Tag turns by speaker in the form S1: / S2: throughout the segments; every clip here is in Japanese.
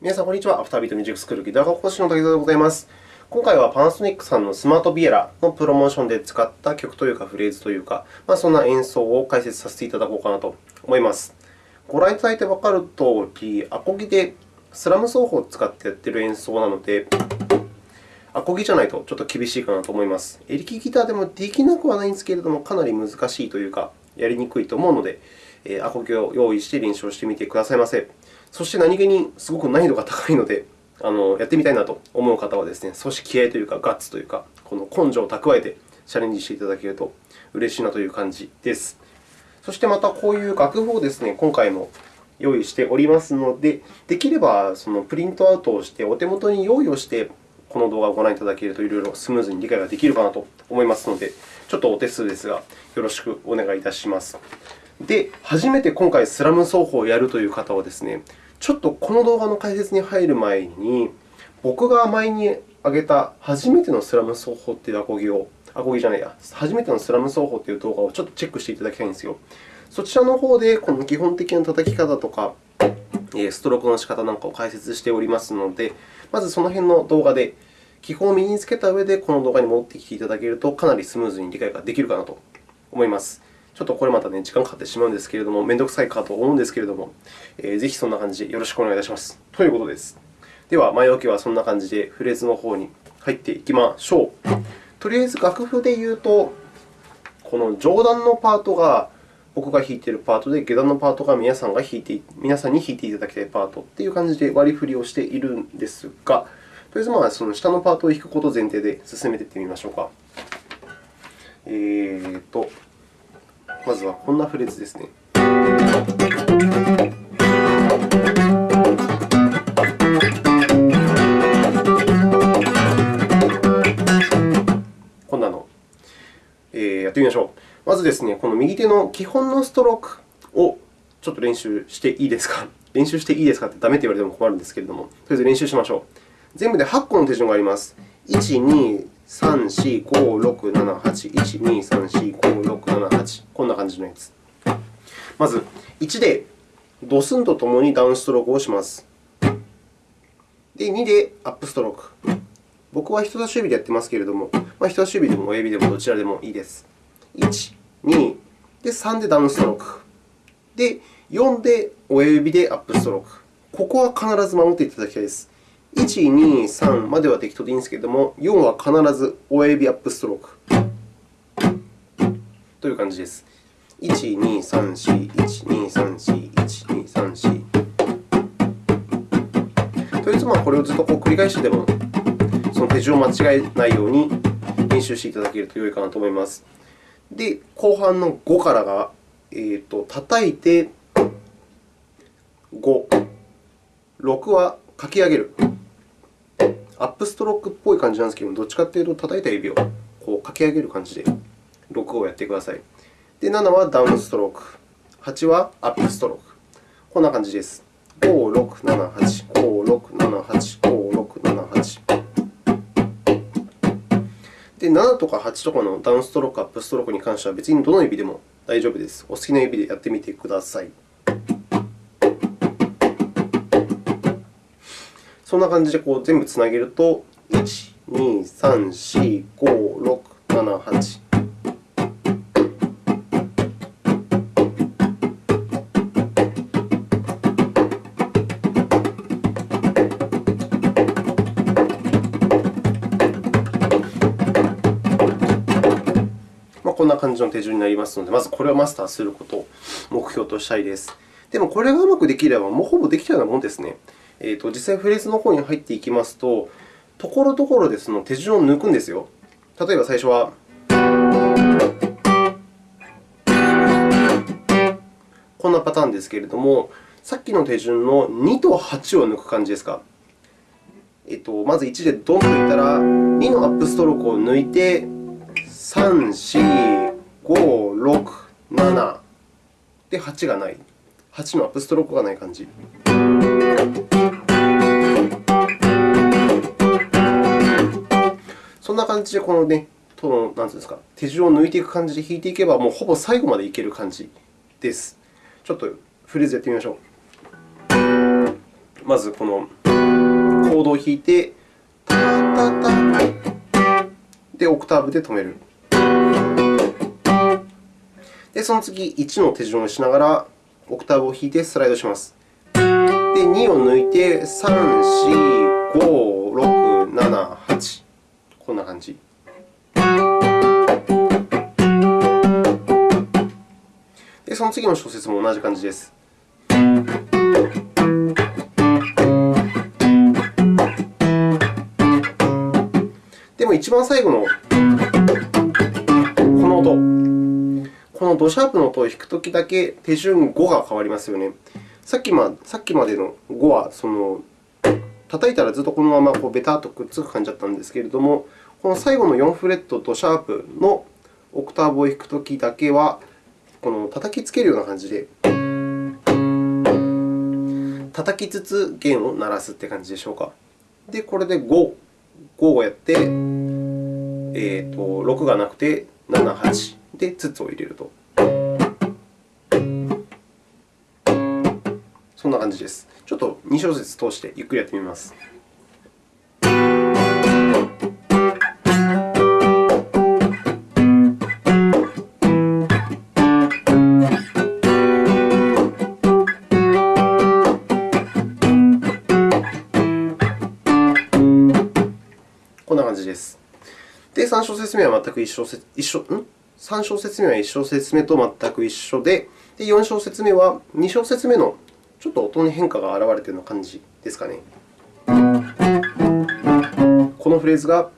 S1: 皆さん、こんにちは。アフタービートミュージックスクールギター科講師の滝沢でございます。今回はパナソニックさんのスマートビエラのプロモーションで使った曲というか、フレーズというか、まあ、そんな演奏を解説させていただこうかなと思います。ご覧いただいてわかるとおり、アコギでスラム奏法を使ってやっている演奏なので、アコギじゃないとちょっと厳しいかなと思います。エレキギターでもできなくはないんですけれども、かなり難しいというか、やりにくいと思うので、アコギを用意して練習をしてみてくださいませ。そして何気にすごく難易度が高いので、あのやってみたいなと思う方はですね、少し気合というか、ガッツというか、この根性を蓄えてチャレンジしていただけると嬉しいなという感じです。そしてまたこういう楽譜をですね、今回も用意しておりますので、できればそのプリントアウトをして、お手元に用意をして、この動画をご覧いただけると、いろいろスムーズに理解ができるかなと思いますので、ちょっとお手数ですが、よろしくお願いいたします。で、初めて今回スラム奏法をやるという方はですね、ちょっとこの動画の解説に入る前に、僕が前に上げた初めてのスラム奏法というアコギを、アコギじゃないや、初めてのスラム奏法という動画をちょっとチェックしていただきたいんですよ。そちらの方で、この基本的な叩き方とか、ストロークの仕方なんかを解説しておりますので、まずその辺の動画で基本を身につけた上で、この動画に戻ってきていただけると、かなりスムーズに理解ができるかなと思います。ちょっとこれまた、ね、時間かかってしまうんですけれども、めんどくさいかと思うんですけれども、えー、ぜひそんな感じでよろしくお願いいたします。ということです。では、前置きはそんな感じでフレーズの方に入っていきましょう。とりあえず楽譜で言うと、この上段のパートが僕が弾いているパートで、下段のパートが皆さんが弾いて皆さんに弾いていただきたいパートという感じで割り振りをしているんですが、とりあえずまあその下のパートを弾くことを前提で進めていってみましょうか。えーとまずはこんなフレーズですね。こんなの、えー、やってみましょう。まずですね、この右手の基本のストロークをちょっと練習していいですか？練習していいですかってダメって言われても困るんですけれども、とりあえず練習しましょう。全部で8個の手順があります。1、2、3、4、5、6、7、8、1、2、3、4、5、6、7、8。こんな感じのやつ。まず、1でドスンとともにダウンストロークをします。で、2でアップストローク。僕は人差し指でやってますけれども、まあ、人差し指でも親指でもどちらでもいいです。1、2、で、3でダウンストローク。で、4で親指でアップストローク。ここは必ず守っていただきたいです。1、2、3までは適当でいいんですけれども、4は必ず親指アップストロークという感じです。1、2、3、4、1、2、3、4、1、2、3、4。とりあえず、これをずっとこう繰り返してでも、その手順を間違えないように練習していただけると良いかなと思います。で、後半の5からが、えーと、叩いて5、6は書き上げる。アップストロークっぽい感じなんですけどもどっちかというと、叩いた指をこう書き上げる感じで6をやってください。で、7はダウンストローク、8はアップストローク。こんな感じです。5、6、7、8、5、6、7、8、5、6、7、8。で、7とか8とかのダウンストローク、アップストロークに関しては別にどの指でも大丈夫です。お好きな指でやってみてください。そんな感じでこう全部つなげると、1、2、3、4、5、6、7、8。こんな感じの手順になりますので、まずこれをマスターすることを目標としたいです。でも、これがうまくできれば、もうほぼできたようなものですね。えーと、実際フレーズの方に入っていきますと、ところどころでその手順を抜くんですよ。例えば最初は、こんなパターンですけれども、さっきの手順の2と8を抜く感じですか。えっと、まず1でドンといったら、2のアップストロークを抜いて、3、4、5、6、7で8がない。8のアップストロークがない感じ。な感じで、このね、とのなんていうんですか、手順を抜いていく感じで弾いていけば、もうほぼ最後までいける感じです。ちょっとフレーズやってみましょう。まず、このコ。ードを弾いて、タタタで、オクターブで止める。で、その次、1の手順をしながら、オクターブを弾いてスライドします。で、2を抜いて、3、4、5、その次の小節も同じ感じです。でも、一番最後のこの音、このドシャープの音を弾くときだけ手順5が変わりますよね。さっきまさっきまでの5はその叩いたらずっとこのままこうベタっとくっつく感じだったんですけれども、この最後の4フレットとシャープのオクターブを弾くときだけは、この叩きつけるような感じで、叩きつつ弦を鳴らすという感じでしょうか。で、これで5、5をやって、えー、と6がなくて7、8でつつを入れると。そんな感じです。ちょっと2小節通してゆっくりやってみます。じです。で、3小節目は全く一小節一緒ん？3小節目は1小節目と全く一緒で、で4小節目は2小節目のちょっと音に変化が現れているような感じですかね。このフレーズがっ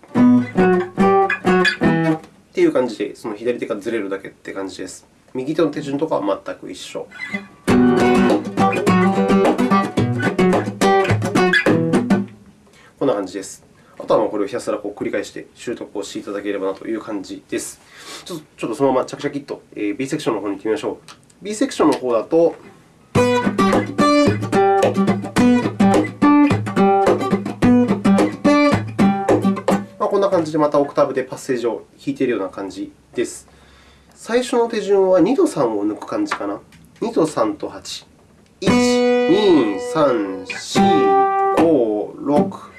S1: ていう感じで、その左手がずれるだけって感じです。右手の手順とかは全く一緒。こんな感じです。とはこれをひたすらこう繰り返して習得をしていただければなという感じです。ちょっとそのままチャキチャキっと B セクションの方に行ってみましょう。B セクションの方だと、まあ、こんな感じでまたオクターブでパッセージを弾いているような感じです。最初の手順は2と3を抜く感じかな。2と3と8。1、2、3、4、5、6、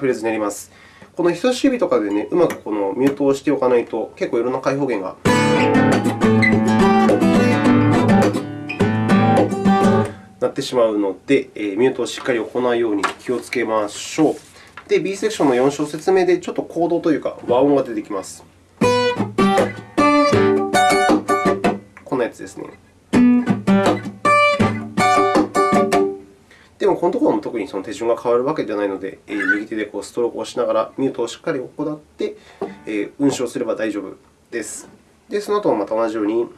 S1: フレーズになります。この人差し指とかで、ね、うまくこのミュートをしておかないと、結構いろんな開放弦がなってしまうので、えミュートをしっかり行うように気をつけましょう。で、B セクションの4小節目でちょっとコードというか和音が出てきます。こんなやつですね。でも、このところも特にその手順が変わるわけではないので、右手でこうストロークをしながらミュートをしっかり行って、運指をすれば大丈夫です。で、その後もまた同じように。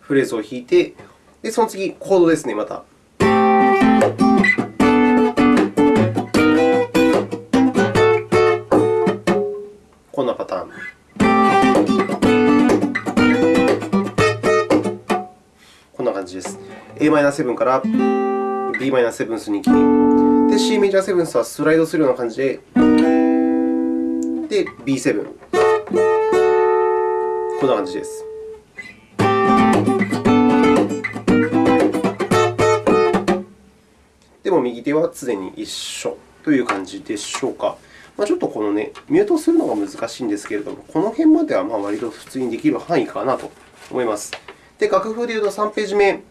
S1: フレーズを弾いて、でその次、コードですね、また。Am7 から Bm7 に行き、で C メジャーセブンスはスライドするような感じで、で B7。こんな感じです。でも右手は常に一緒という感じでしょうか。まあ、ちょっとこのね、ミュートするのが難しいんですけれども、この辺まではまあ割と普通にできる範囲かなと思います。で、楽譜でいうと3ページ目、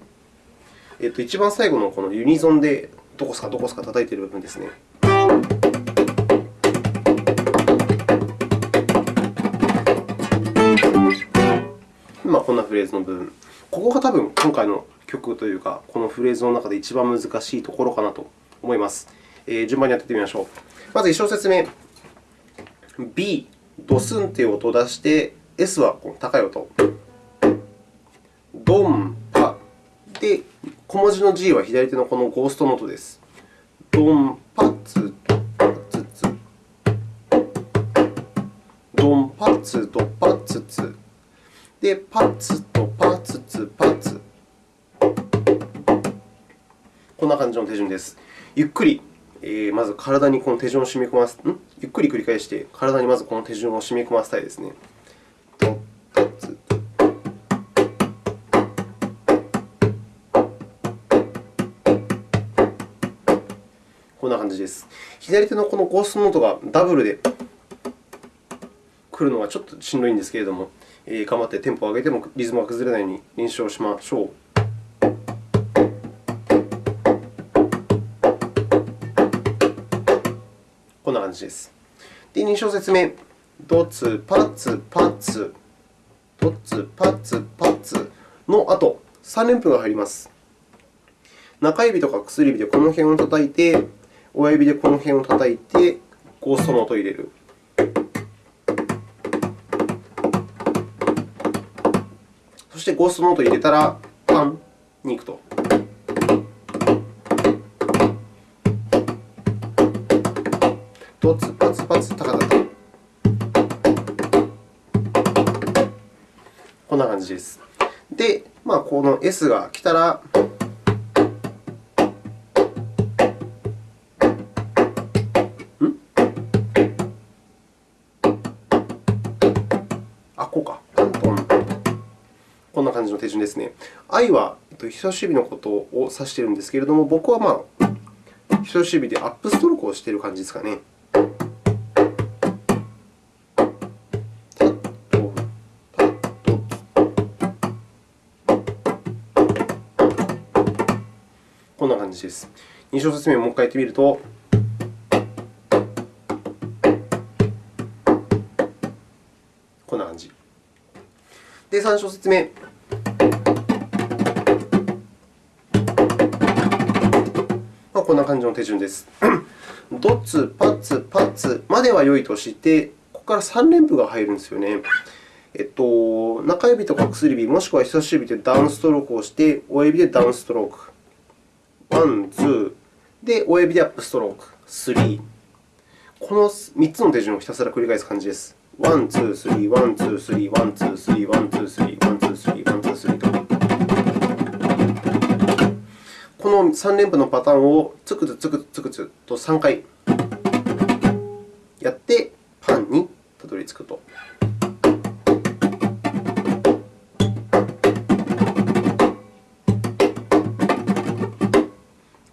S1: えっと、一番最後のこのユニゾンでどこすかどこすか叩いている部分ですね。今、こんなフレーズの部分。ここが多分今回の曲というか、このフレーズの中で一番難しいところかなと思います。えー、順番にやってみましょう。まず1小節目。B、ドスンという音を出して、S はこの高い音。ドン、パ。で、小文字の G は左手のこのゴーストノートです。ドン、パ、ツ、パ、ツ、ツ。ドン、パ、ツ、ド、パ、ツ、ツ。で、パツとパツツ、パツ。こんな感じの手順です。ゆっくり、えー、まず体にこの手順を染み込ませ、ゆっくり繰り返して、体にまずこの手順を染み込ませたいですね。感じです。左手のこのゴーストノートがダブルで来るのがちょっとしんどいんですけれども、えー、頑張ってテンポを上げてもリズムが崩れないように練習をしましょう。こんな感じです。で、2小節目、ドツ、パツ、パツ、ドツ、パツ、パツの後、3連符が入ります。中指とか薬指でこの辺を叩いて、親指でこの辺を叩いて、ゴーストノートを入れる。そしてゴーストノートを入れたら、パンに行くと。ドツパツパツタカタタ。こんな感じです。で、まあ、この S が来たら、な感じの手順ですね。I は人差し指のことを指しているんですけれども、僕はまあ人差し指でアップストロークをしている感じですかね。こんな感じです。2小節目をもう一回やってみると、こんな感じ。で、3小節目。こんな感じの手順です。ドツ、パツ、パツまでは良いとして、ここから3連符が入るんですよね。えっと、中指とか薬指、もしくは人差し指でダウンストロークをして、親指でダウンストローク。ワン、ツー。で、親指でアップストローク。 three。この3つの手順をひたすら繰り返す感じです。 one、two、three、one、two、three、one、two、three、one、two、three、の3連符のパターンをつくつつくつくつと3回やって、パンにたどり着くと。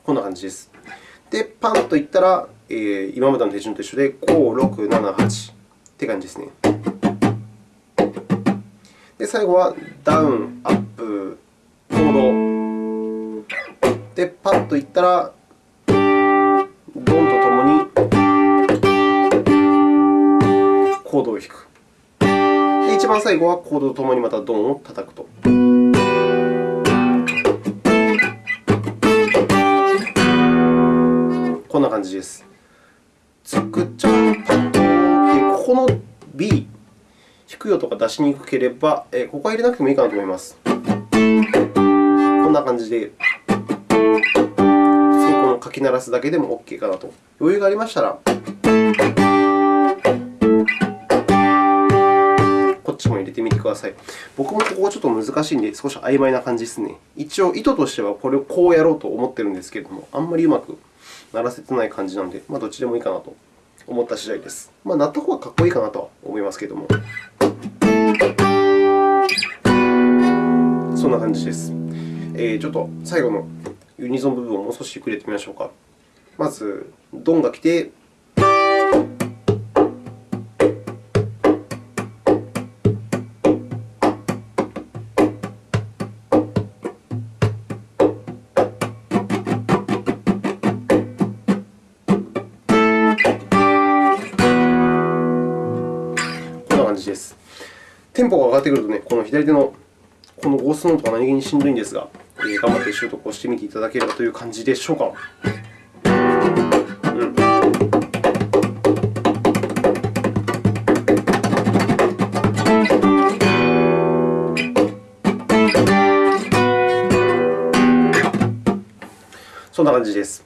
S1: こんな感じです。で、パンといったら、えー、今までの手順と一緒で、5、6、7、8って感じですね。で、最後はダウン、アップ、で、パッといったら、ドンとともにコードを弾く。で、一番最後はコードとともにまたドンを叩くと。こんな感じです。つくちゃんパッとここの B、弾くよとか出しにくければ、ここは入れなくてもいいかなと思います。こんな感じで。書き鳴らすだけでも OK かなと。余裕がありましたら、こっちも入れてみてください。僕もここはちょっと難しいんで、少し曖昧な感じですね。一応、意図としてはこれをこうやろうと思ってるんですけれども、あんまりうまく鳴らせてない感じなので、まあ、どっちでもいいかなと思った次第です。まあ、鳴った方がかっこいいかなとは思いますけれども。そんな感じです。えー、ちょっと最後のユニゾン部分をもう少しゆっくりやってみましょうか。まず、ドンが来て、こんな感じです。テンポが上がってくるとね、この左手のこのゴーストノートが何気にしんどいんですが、頑張って習得をしてみていただければという感じでしょうか。うんそんな感じです。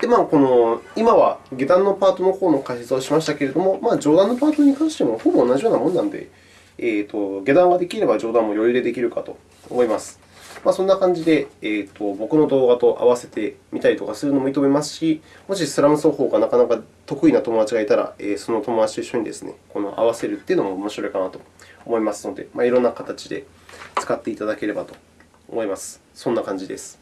S1: で、まあ、この今は下段のパートの方の解説をしましたけれども、まあ、上段のパートに関してもほぼ同じようなものなので、えーと、下段ができれば上段も余裕でできるかと思います。まあ、そんな感じで、えーと、僕の動画と合わせてみたりとかするのも認めますし、もしスラム奏法がなかなか得意な友達がいたら、えー、その友達と一緒にですね、この合わせるというのも面白いかなと思いますので、まあ、いろんな形で使っていただければと思います。そんな感じです。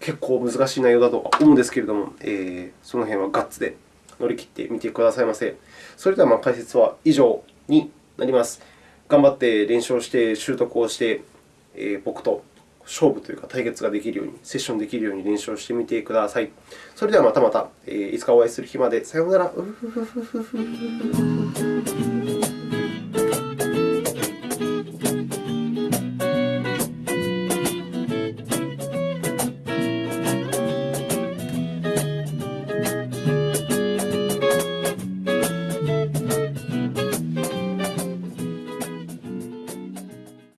S1: 結構難しい内容だと思うんですけれども、えー、その辺はガッツで乗り切ってみてくださいませ。それでは、解説は以上になります。頑張って練習をして、習得をして、えー、僕と勝負というか対決ができるように、セッションできるように練習をしてみてください。それではまたまた、えー、いつかお会いする日まで。さようなら。